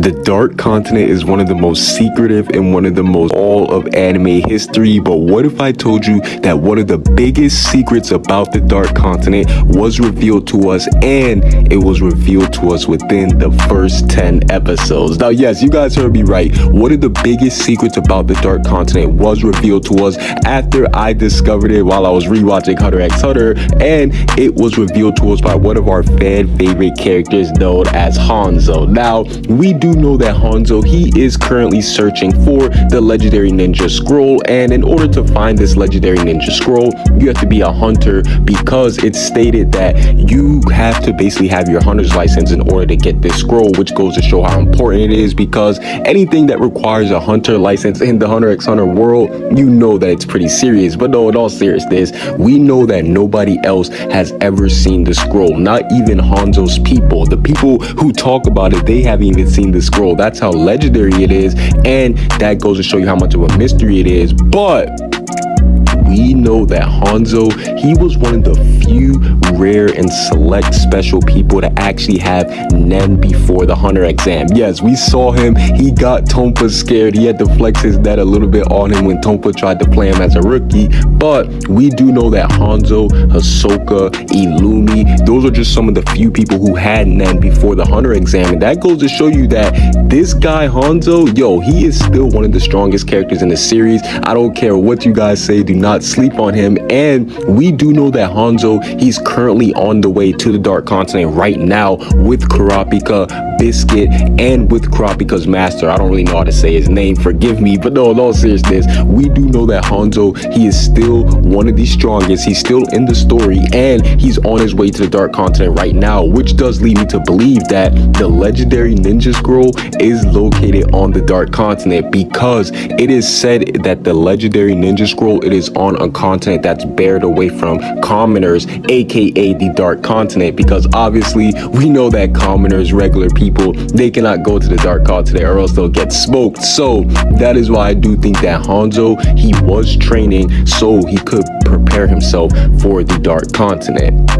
The Dark Continent is one of the most secretive and one of the most all of anime history. But what if I told you that one of the biggest secrets about the Dark Continent was revealed to us and it was revealed to us within the first 10 episodes? Now, yes, you guys heard me right. One of the biggest secrets about the Dark Continent was revealed to us after I discovered it while I was rewatching Hunter x Hunter and it was revealed to us by one of our fan favorite characters known as Hanzo. Now, we do know that Hanzo, he is currently searching for the legendary ninja scroll. And in order to find this legendary ninja scroll, you have to be a hunter because it's stated that you have to basically have your hunter's license in order to get this scroll, which goes to show how important it is because anything that requires a hunter license in the Hunter x Hunter world, you know that it's pretty serious. But no, in all seriousness, we know that nobody else has ever seen the scroll, not even Hanzo's people. The people who talk about it, they haven't even seen the scroll. That's how legendary it is. And that goes to show you how much of a mystery it is. But we know that Hanzo, he was one of the few rare and select special people to actually have Nen before the Hunter exam. Yes, we saw him. He got Tonpa scared. He had to flex his Nen a little bit on him when Tonpa tried to play him as a rookie. But we do know that Hanzo, Hisoka, Illumi, those are just some of the few people who had Nen before the Hunter exam. And that goes to show you that this guy, Hanzo, yo, he is still one of the strongest characters in the series. I don't care what you guys say. Do not sleep on him. And we do know that Hanzo, he's currently on the way to the Dark Continent right now with Kurapika, Biscuit, and with Kurapika's master. I don't really know how to say his name, forgive me. But no, in all seriousness, we do know that Hanzo, he is still one of the strongest. He's still in the story and he's on his way to the Dark Continent right now, which does lead me to believe that the legendary ninja scroll is located on the Dark Continent because it is said that the legendary ninja scroll, it is on a continent that's bared away from commoners, aka the dark continent, because obviously we know that commoners, regular people, they cannot go to the dark continent or else they'll get smoked. So that is why I do think that Hanzo, he was training so he could prepare himself for the dark continent.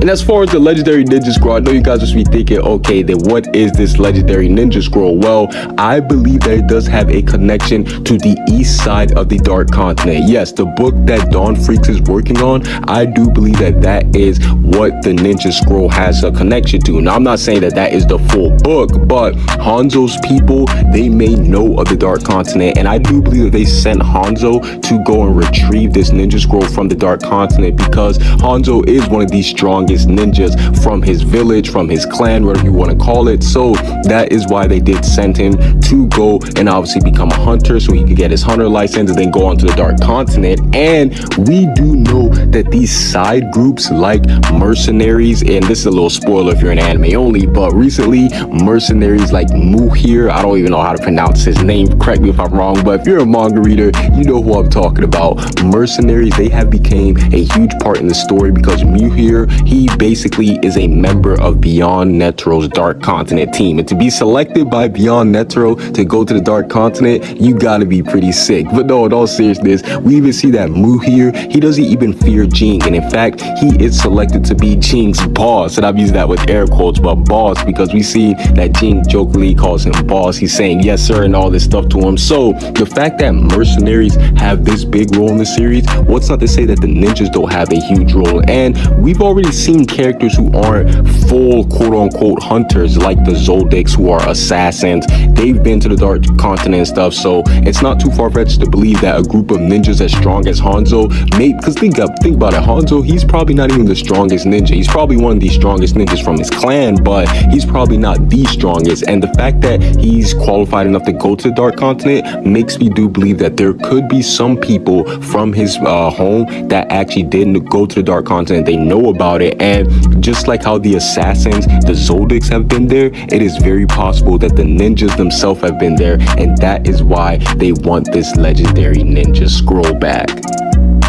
And as far as the legendary ninja scroll, I know you guys must be thinking, okay, then what is this legendary ninja scroll? Well, I believe that it does have a connection to the east side of the dark continent. Yes, the book that Don Freecss is working on, I do believe that that is what the ninja scroll has a connection to. Now, I'm not saying that that is the full book, but Hanzo's people, they may know of the dark continent. And I do believe that they sent Hanzo to go and retrieve this ninja scroll from the dark continent because Hanzo is one of these strong strongest ninjas from his village, from his clan, whatever you want to call it. So that is why they did send him to go and obviously become a hunter so he could get his hunter license and then go on to the Dark Continent. And we do know that these side groups like mercenaries, and this is a little spoiler if you're an anime only, but recently mercenaries like Muhir, I don't even know how to pronounce his name, correct me if I'm wrong, but if you're a manga reader, you know who I'm talking about. Mercenaries, they have became a huge part in the story because Muhir, he he basically is a member of Beyond Netero's Dark Continent team. And to be selected by Beyond Netero to go to the Dark Continent, you gotta be pretty sick. But no, in all seriousness, we even see that Mu here, he doesn't even fear Ging. And in fact, he is selected to be Ging's boss. And I'm using that with air quotes, but boss, because we see that Ging jokingly calls him boss. He's saying yes, sir, and all this stuff to him. So the fact that mercenaries have this big role in the series, what's not to say that the ninjas don't have a huge role? And we've already seen seen characters who aren't full quote-unquote hunters like the Zoldycks who are assassins. They've been to the Dark Continent and stuff, so it's not too far-fetched to believe that a group of ninjas as strong as Hanzo may, because think, up, think about it, Hanzo, he's probably not even the strongest ninja. He's probably one of the strongest ninjas from his clan, but he's probably not the strongest. And the fact that he's qualified enough to go to the Dark Continent makes me do believe that there could be some people from his uh, home that actually didn't go to the Dark Continent. They know about it and just like how the assassins, the Zoldycks have been there, it is very possible that the ninjas themselves have been there. And that is why they want this legendary ninja scroll back.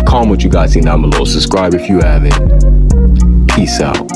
Comment what you guys think down below. Subscribe if you haven't. Peace out.